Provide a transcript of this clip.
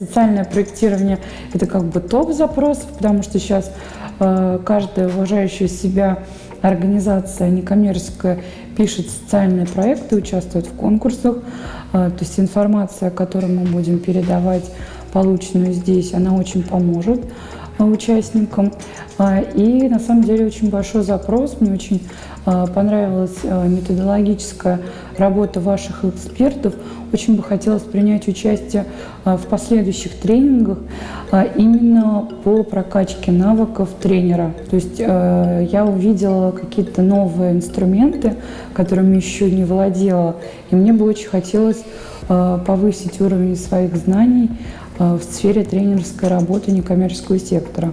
социальное проектирование – это как бы топ запросов, потому что сейчас э, каждая уважающая себя организация некоммерческая пишет социальные проекты, участвует в конкурсах. Э, то есть информация, которую мы будем передавать, полученную здесь, она очень поможет э, участникам. И на самом деле очень большой запрос. Мне очень понравилась э, методологическая работа ваших экспертов. Очень бы хотелось принять участие э, в последующих тренингах именно по прокачке навыков тренера. То есть я увидела какие-то новые инструменты, которыми еще не владела, и мне бы очень хотелось повысить уровень своих знаний в сфере тренерской работы некоммерческого сектора.